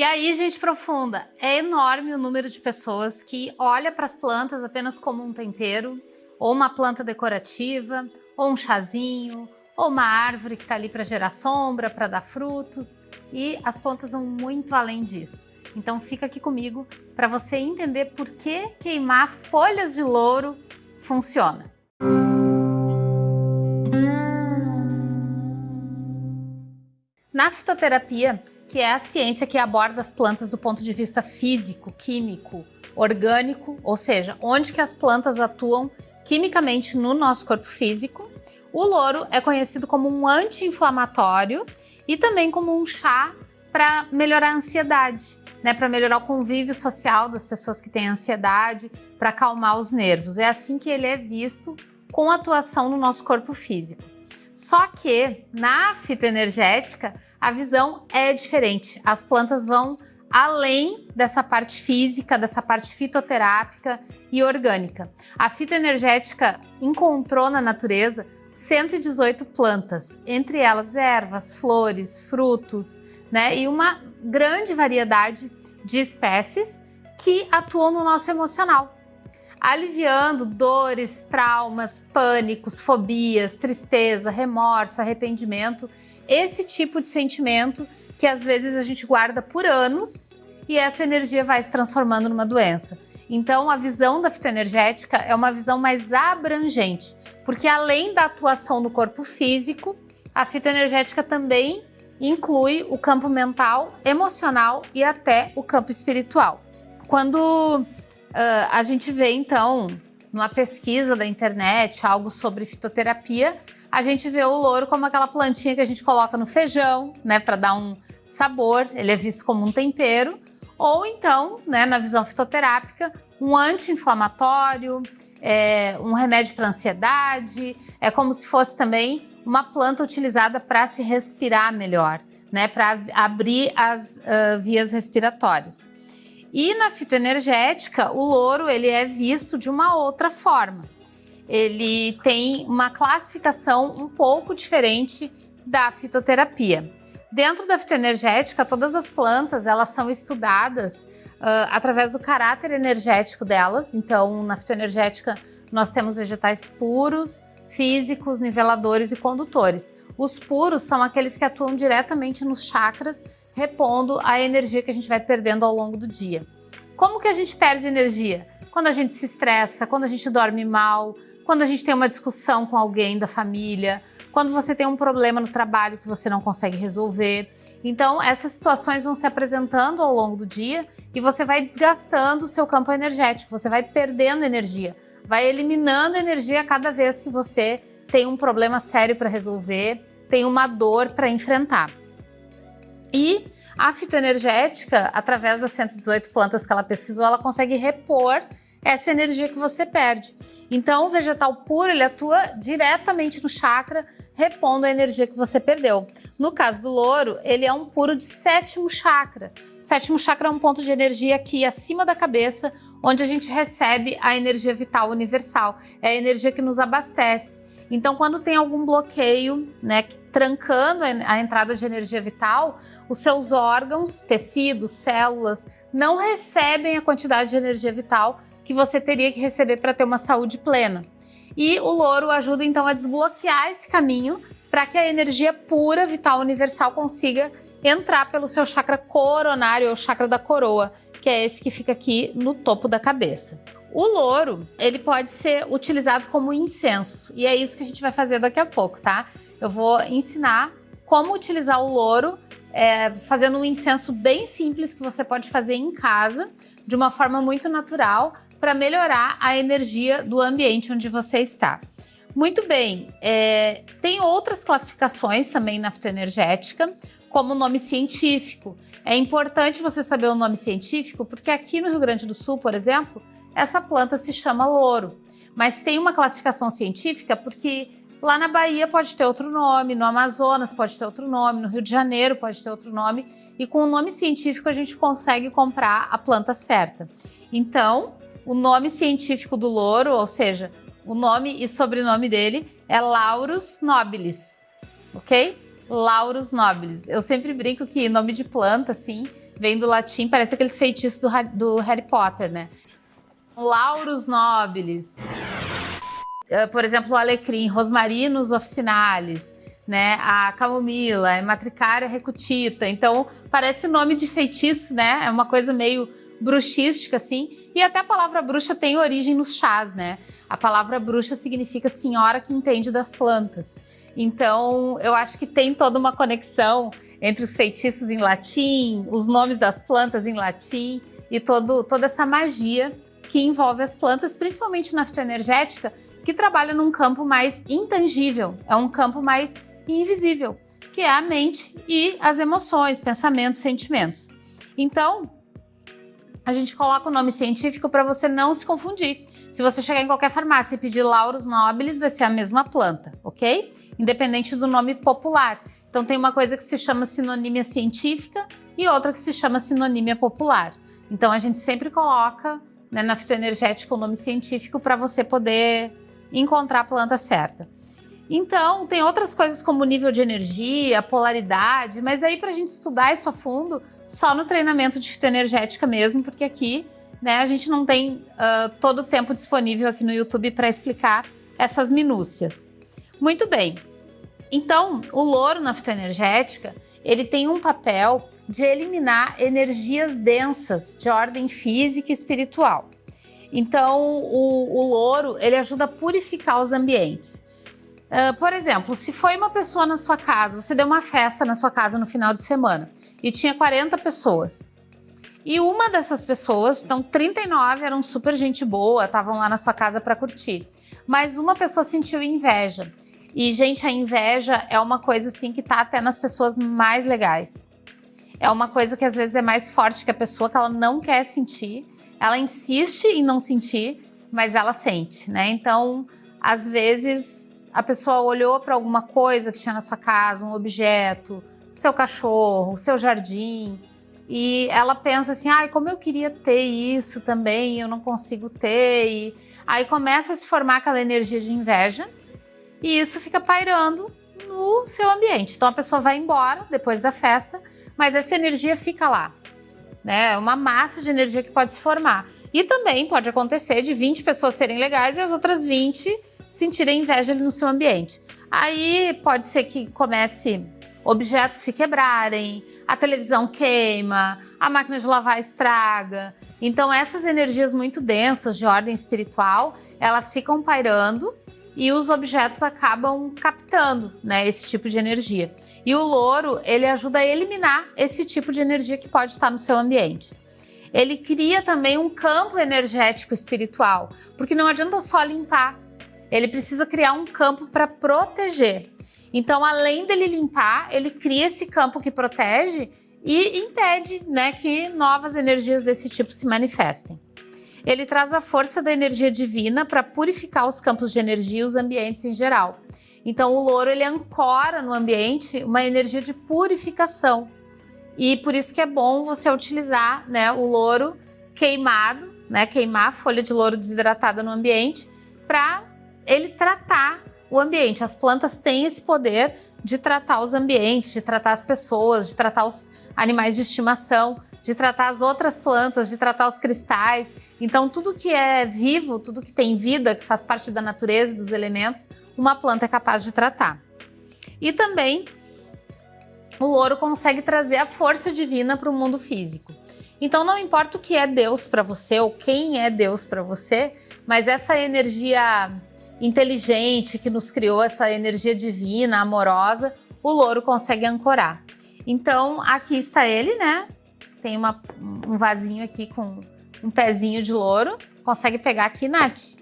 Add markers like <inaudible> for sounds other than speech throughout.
E aí, gente profunda, é enorme o número de pessoas que olha para as plantas apenas como um tempero, ou uma planta decorativa, ou um chazinho, ou uma árvore que está ali para gerar sombra, para dar frutos, e as plantas vão muito além disso. Então fica aqui comigo para você entender por que queimar folhas de louro funciona. Na fitoterapia, que é a ciência que aborda as plantas do ponto de vista físico, químico, orgânico, ou seja, onde que as plantas atuam quimicamente no nosso corpo físico, o louro é conhecido como um anti-inflamatório e também como um chá para melhorar a ansiedade, né, para melhorar o convívio social das pessoas que têm ansiedade, para acalmar os nervos. É assim que ele é visto com atuação no nosso corpo físico. Só que na fitoenergética a visão é diferente. As plantas vão além dessa parte física, dessa parte fitoterápica e orgânica. A fitoenergética encontrou na natureza 118 plantas, entre elas ervas, flores, frutos, né? E uma grande variedade de espécies que atuam no nosso emocional, aliviando dores, traumas, pânicos, fobias, tristeza, remorso, arrependimento, esse tipo de sentimento que às vezes a gente guarda por anos e essa energia vai se transformando numa doença. Então, a visão da fitoenergética é uma visão mais abrangente, porque além da atuação no corpo físico, a fitoenergética também inclui o campo mental, emocional e até o campo espiritual. Quando uh, a gente vê, então, numa pesquisa da internet, algo sobre fitoterapia, a gente vê o louro como aquela plantinha que a gente coloca no feijão, né, para dar um sabor, ele é visto como um tempero, ou então, né, na visão fitoterápica, um anti-inflamatório, é, um remédio para ansiedade, é como se fosse também uma planta utilizada para se respirar melhor, né, para abrir as uh, vias respiratórias. E na fitoenergética, o louro ele é visto de uma outra forma. Ele tem uma classificação um pouco diferente da fitoterapia. Dentro da fitoenergética, todas as plantas elas são estudadas uh, através do caráter energético delas. Então, na fitoenergética, nós temos vegetais puros, físicos, niveladores e condutores. Os puros são aqueles que atuam diretamente nos chakras, repondo a energia que a gente vai perdendo ao longo do dia. Como que a gente perde energia? Quando a gente se estressa, quando a gente dorme mal, quando a gente tem uma discussão com alguém da família, quando você tem um problema no trabalho que você não consegue resolver. Então, essas situações vão se apresentando ao longo do dia e você vai desgastando o seu campo energético, você vai perdendo energia vai eliminando energia cada vez que você tem um problema sério para resolver, tem uma dor para enfrentar. E a fitoenergética, através das 118 plantas que ela pesquisou, ela consegue repor essa energia que você perde. Então, o vegetal puro, ele atua diretamente no chakra, repondo a energia que você perdeu. No caso do louro, ele é um puro de sétimo chakra. O sétimo chakra é um ponto de energia aqui acima da cabeça, onde a gente recebe a energia vital universal. É a energia que nos abastece. Então, quando tem algum bloqueio, né, trancando a entrada de energia vital, os seus órgãos, tecidos, células, não recebem a quantidade de energia vital que você teria que receber para ter uma saúde plena. E o louro ajuda então a desbloquear esse caminho para que a energia pura, vital, universal consiga entrar pelo seu chakra coronário ou chakra da coroa, que é esse que fica aqui no topo da cabeça. O louro, ele pode ser utilizado como incenso, e é isso que a gente vai fazer daqui a pouco, tá? Eu vou ensinar como utilizar o louro, é, fazendo um incenso bem simples que você pode fazer em casa, de uma forma muito natural, para melhorar a energia do ambiente onde você está. Muito bem, é, tem outras classificações também na fitoenergética, como nome científico. É importante você saber o nome científico, porque aqui no Rio Grande do Sul, por exemplo, essa planta se chama louro. Mas tem uma classificação científica porque lá na Bahia pode ter outro nome, no Amazonas pode ter outro nome, no Rio de Janeiro pode ter outro nome, e com o nome científico a gente consegue comprar a planta certa. Então, o nome científico do louro, ou seja, o nome e sobrenome dele é Laurus nobilis, ok? Laurus nobilis. Eu sempre brinco que nome de planta, assim, vem do latim, parece aqueles feitiços do, do Harry Potter, né? Laurus nobilis, eh, por exemplo, o alecrim, rosmarinus officinalis, né? A camomila, a matricária recutita. Então, parece nome de feitiço, né? É uma coisa meio bruxística, assim. E até a palavra bruxa tem origem nos chás, né? A palavra bruxa significa senhora que entende das plantas. Então, eu acho que tem toda uma conexão entre os feitiços em latim, os nomes das plantas em latim e todo, toda essa magia que envolve as plantas, principalmente na fitoenergética, que trabalha num campo mais intangível, é um campo mais invisível, que é a mente e as emoções, pensamentos, sentimentos. Então, a gente coloca o nome científico para você não se confundir. Se você chegar em qualquer farmácia e pedir Laurus nobilis, vai ser a mesma planta, ok? Independente do nome popular. Então tem uma coisa que se chama sinonímia científica e outra que se chama sinonímia popular. Então a gente sempre coloca né, na fitoenergética o nome científico para você poder encontrar a planta certa. Então, tem outras coisas como nível de energia, polaridade, mas aí para a gente estudar isso a fundo, só no treinamento de fitoenergética mesmo, porque aqui né, a gente não tem uh, todo o tempo disponível aqui no YouTube para explicar essas minúcias. Muito bem. Então, o louro na fitoenergética, ele tem um papel de eliminar energias densas de ordem física e espiritual. Então, o, o louro, ele ajuda a purificar os ambientes. Uh, por exemplo, se foi uma pessoa na sua casa, você deu uma festa na sua casa no final de semana e tinha 40 pessoas. E uma dessas pessoas, então 39 eram super gente boa, estavam lá na sua casa para curtir. Mas uma pessoa sentiu inveja. E, gente, a inveja é uma coisa assim que tá até nas pessoas mais legais. É uma coisa que às vezes é mais forte que a pessoa, que ela não quer sentir ela insiste em não sentir, mas ela sente, né? Então, às vezes, a pessoa olhou para alguma coisa que tinha na sua casa, um objeto, seu cachorro, seu jardim, e ela pensa assim, ai, como eu queria ter isso também, eu não consigo ter, e aí começa a se formar aquela energia de inveja, e isso fica pairando no seu ambiente. Então a pessoa vai embora depois da festa, mas essa energia fica lá né? É uma massa de energia que pode se formar. E também pode acontecer de 20 pessoas serem legais e as outras 20 sentirem inveja no seu ambiente. Aí pode ser que comece objetos se quebrarem, a televisão queima, a máquina de lavar estraga. Então essas energias muito densas de ordem espiritual, elas ficam pairando e os objetos acabam captando né, esse tipo de energia. E o louro, ele ajuda a eliminar esse tipo de energia que pode estar no seu ambiente. Ele cria também um campo energético espiritual, porque não adianta só limpar, ele precisa criar um campo para proteger. Então, além dele limpar, ele cria esse campo que protege e impede né, que novas energias desse tipo se manifestem. Ele traz a força da energia divina para purificar os campos de energia e os ambientes em geral. Então o louro ele ancora no ambiente uma energia de purificação. E por isso que é bom você utilizar né, o louro queimado, né, queimar a folha de louro desidratada no ambiente para ele tratar o ambiente. As plantas têm esse poder de tratar os ambientes, de tratar as pessoas, de tratar os animais de estimação de tratar as outras plantas, de tratar os cristais. Então, tudo que é vivo, tudo que tem vida, que faz parte da natureza e dos elementos, uma planta é capaz de tratar. E também o louro consegue trazer a força divina para o mundo físico. Então, não importa o que é Deus para você ou quem é Deus para você, mas essa energia inteligente que nos criou, essa energia divina, amorosa, o louro consegue ancorar. Então, aqui está ele, né? Tem uma, um vasinho aqui com um pezinho de louro. Consegue pegar aqui, Nath?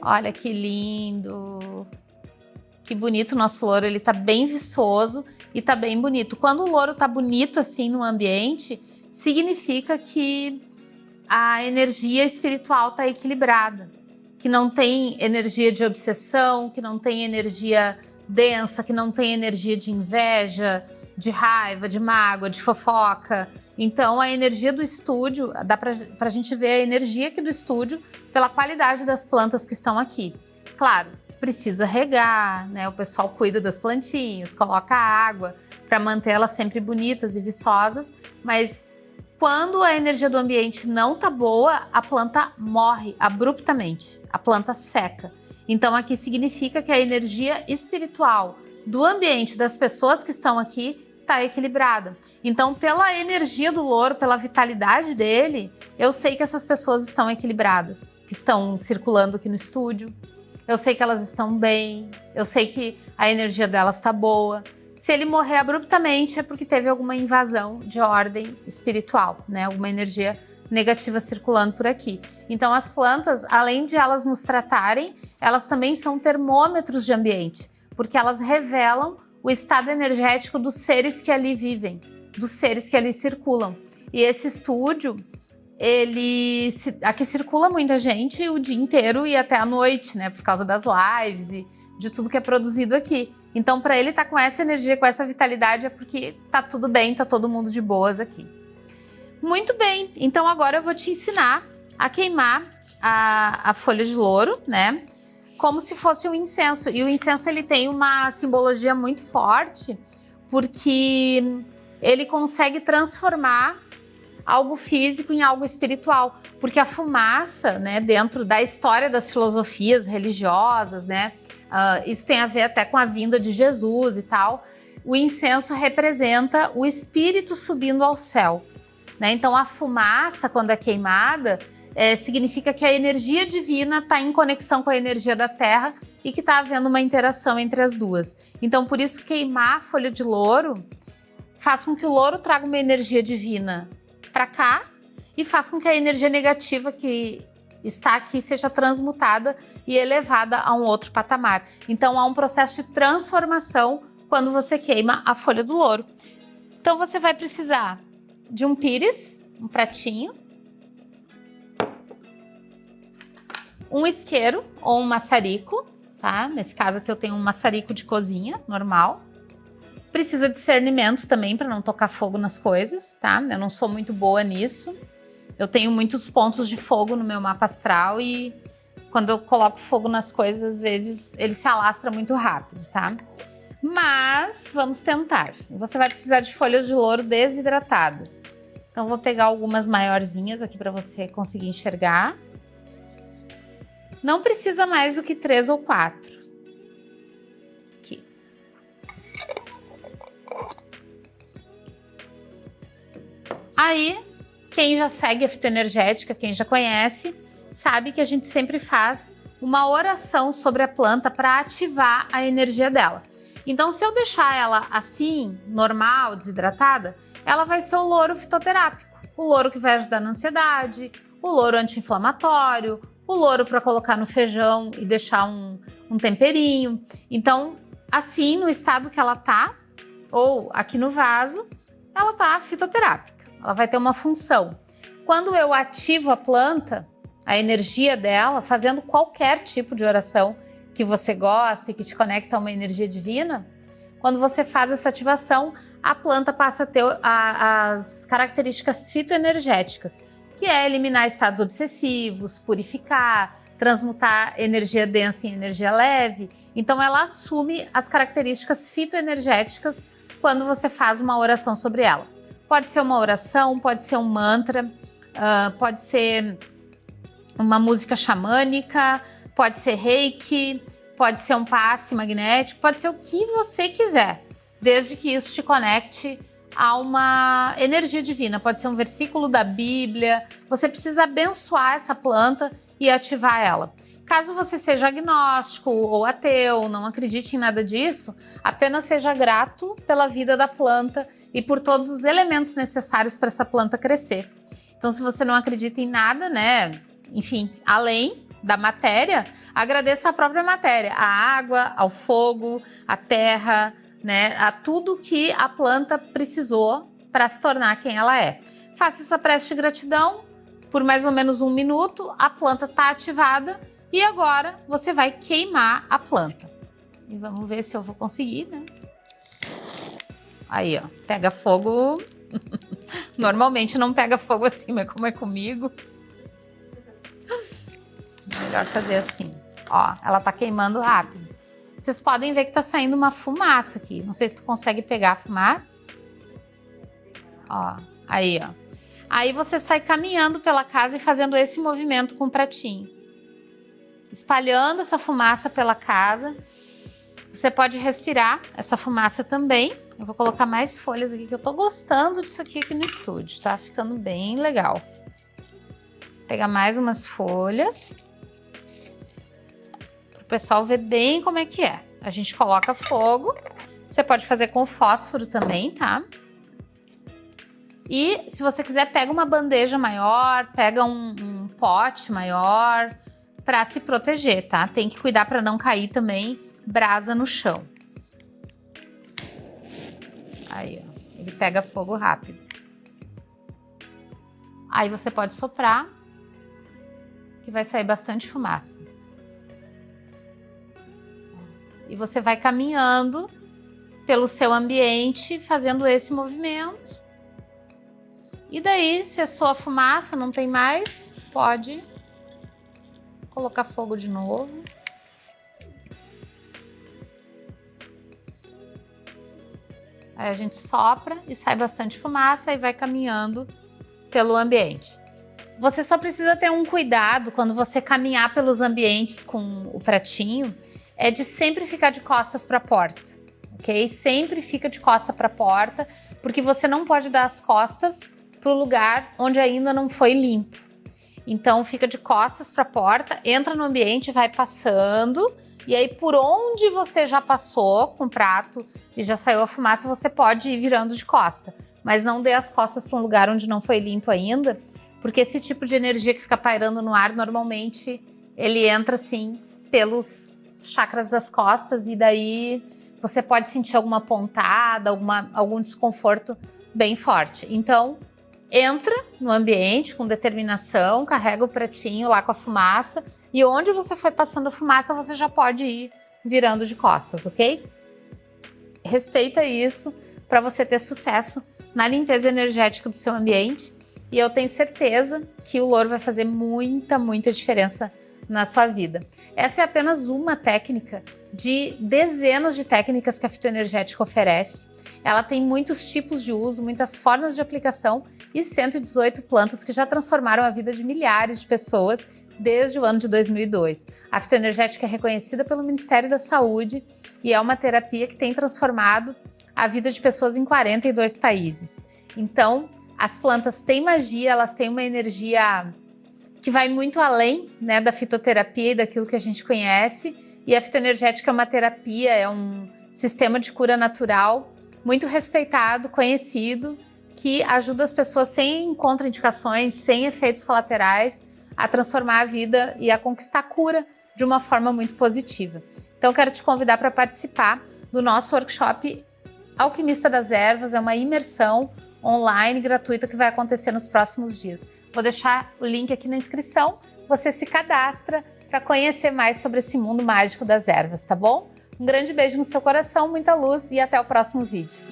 Olha que lindo! Que bonito o nosso louro, ele tá bem viçoso e tá bem bonito. Quando o louro tá bonito assim no ambiente, significa que a energia espiritual tá equilibrada. Que não tem energia de obsessão, que não tem energia densa, que não tem energia de inveja, de raiva, de mágoa, de fofoca. Então, a energia do estúdio, dá para a gente ver a energia aqui do estúdio pela qualidade das plantas que estão aqui. Claro, precisa regar, né? O pessoal cuida das plantinhas, coloca água para manter elas sempre bonitas e viçosas, mas Quando a energia do ambiente não tá boa, a planta morre abruptamente, a planta seca. Então aqui significa que a energia espiritual do ambiente das pessoas que estão aqui está equilibrada. Então, pela energia do louro, pela vitalidade dele, eu sei que essas pessoas estão equilibradas, que estão circulando aqui no estúdio. Eu sei que elas estão bem, eu sei que a energia delas está boa. Se ele morrer abruptamente é porque teve alguma invasão de ordem espiritual, né? Alguma energia negativa circulando por aqui. Então as plantas, além de elas nos tratarem, elas também são termômetros de ambiente, porque elas revelam o estado energético dos seres que ali vivem, dos seres que ali circulam. E esse estúdio, ele aqui circula muita gente o dia inteiro e até a noite, né, por causa das lives e de tudo que é produzido aqui. Então, para ele estar tá com essa energia, com essa vitalidade, é porque tá tudo bem, tá todo mundo de boas aqui. Muito bem, então agora eu vou te ensinar a queimar a, a folha de louro, né? Como se fosse um incenso. E o incenso ele tem uma simbologia muito forte, porque ele consegue transformar algo físico em algo espiritual, porque a fumaça, né, dentro da história das filosofias religiosas, né, Uh, isso tem a ver até com a vinda de Jesus e tal. O incenso representa o espírito subindo ao céu. Né? Então, a fumaça, quando é queimada, é, significa que a energia divina está em conexão com a energia da terra e que está havendo uma interação entre as duas. Então, por isso, queimar a folha de louro faz com que o louro traga uma energia divina para cá e faz com que a energia negativa que está aqui seja transmutada e elevada a um outro patamar. Então há um processo de transformação quando você queima a folha do louro. Então você vai precisar de um pires, um pratinho, um isqueiro ou um maçarico, tá? Nesse caso aqui eu tenho um maçarico de cozinha normal. Precisa de discernimento também para não tocar fogo nas coisas, tá? Eu não sou muito boa nisso. Eu tenho muitos pontos de fogo no meu mapa astral e quando eu coloco fogo nas coisas, às vezes ele se alastra muito rápido, tá? Mas vamos tentar. Você vai precisar de folhas de louro desidratadas. Então vou pegar algumas maiorzinhas aqui para você conseguir enxergar. Não precisa mais do que três ou quatro. Aqui. Aí quem já segue a fitoenergética, quem já conhece, sabe que a gente sempre faz uma oração sobre a planta para ativar a energia dela. Então, se eu deixar ela assim, normal, desidratada, ela vai ser o louro fitoterápico. O louro que vai ajudar na ansiedade, o louro anti-inflamatório, o louro para colocar no feijão e deixar um, um temperinho. Então, assim, no estado que ela tá, ou aqui no vaso, ela tá fitoterápica ela vai ter uma função. Quando eu ativo a planta, a energia dela, fazendo qualquer tipo de oração que você gosta e que te conecta a uma energia divina, quando você faz essa ativação, a planta passa a ter as características fitoenergéticas, que é eliminar estados obsessivos, purificar, transmutar energia densa em energia leve. Então ela assume as características fitoenergéticas quando você faz uma oração sobre ela. Pode ser uma oração, pode ser um mantra, uh, pode ser uma música xamânica, pode ser reiki, pode ser um passe magnético, pode ser o que você quiser, desde que isso te conecte a uma energia divina. Pode ser um versículo da Bíblia. Você precisa abençoar essa planta e ativar ela. Caso você seja agnóstico ou ateu, não acredite em nada disso, apenas seja grato pela vida da planta e por todos os elementos necessários para essa planta crescer. Então, se você não acredita em nada, né, enfim, além da matéria, agradeça a própria matéria, a água, ao fogo, a terra, né, a tudo que a planta precisou para se tornar quem ela é. Faça essa prece de gratidão por mais ou menos um minuto, a planta está ativada e agora você vai queimar a planta. E vamos ver se eu vou conseguir, né? Aí, ó, pega fogo. <laughs> Normalmente não pega fogo assim, mas como é comigo. Melhor fazer assim. Ó, ela tá queimando rápido. Vocês podem ver que tá saindo uma fumaça aqui. Não sei se tu consegue pegar a fumaça. Ó, aí, ó. Aí você sai caminhando pela casa e fazendo esse movimento com o pratinho. Espalhando essa fumaça pela casa. Você pode respirar essa fumaça também. Eu vou colocar mais folhas aqui, que eu tô gostando disso aqui, aqui no estúdio, tá ficando bem legal. Vou pegar mais umas folhas. Para o pessoal ver bem como é que é. A gente coloca fogo. Você pode fazer com fósforo também, tá? E se você quiser, pega uma bandeja maior, pega um, um pote maior para se proteger, tá? Tem que cuidar para não cair também brasa no chão. Aí, ó, ele pega fogo rápido. Aí você pode soprar, que vai sair bastante fumaça. E você vai caminhando pelo seu ambiente, fazendo esse movimento. E daí, se a sua fumaça não tem mais, pode colocar fogo de novo. Aí a gente sopra e sai bastante fumaça e vai caminhando pelo ambiente. Você só precisa ter um cuidado quando você caminhar pelos ambientes com o pratinho, é de sempre ficar de costas para a porta, ok? Sempre fica de costa para a porta, porque você não pode dar as costas para o lugar onde ainda não foi limpo. Então fica de costas para a porta, entra no ambiente, vai passando e aí por onde você já passou com o prato e já saiu a fumaça, você pode ir virando de costa. Mas não dê as costas para um lugar onde não foi limpo ainda, porque esse tipo de energia que fica pairando no ar, normalmente ele entra assim pelos chakras das costas e daí você pode sentir alguma pontada, alguma, algum desconforto bem forte. Então, entra no ambiente com determinação, carrega o pratinho lá com a fumaça e onde você foi passando a fumaça, você já pode ir virando de costas, ok? Respeita isso para você ter sucesso na limpeza energética do seu ambiente e eu tenho certeza que o louro vai fazer muita, muita diferença na sua vida. Essa é apenas uma técnica de dezenas de técnicas que a fitoenergética oferece. Ela tem muitos tipos de uso, muitas formas de aplicação e 118 plantas que já transformaram a vida de milhares de pessoas desde o ano de 2002. A fitoenergética é reconhecida pelo Ministério da Saúde e é uma terapia que tem transformado a vida de pessoas em 42 países. Então, as plantas têm magia, elas têm uma energia que vai muito além né, da fitoterapia e daquilo que a gente conhece. E a fitoenergética é uma terapia, é um sistema de cura natural muito respeitado, conhecido, que ajuda as pessoas sem contraindicações, sem efeitos colaterais, a transformar a vida e a conquistar a cura de uma forma muito positiva. Então, quero te convidar para participar do nosso workshop Alquimista das Ervas, é uma imersão online gratuita que vai acontecer nos próximos dias. Vou deixar o link aqui na inscrição, você se cadastra para conhecer mais sobre esse mundo mágico das ervas, tá bom? Um grande beijo no seu coração, muita luz e até o próximo vídeo.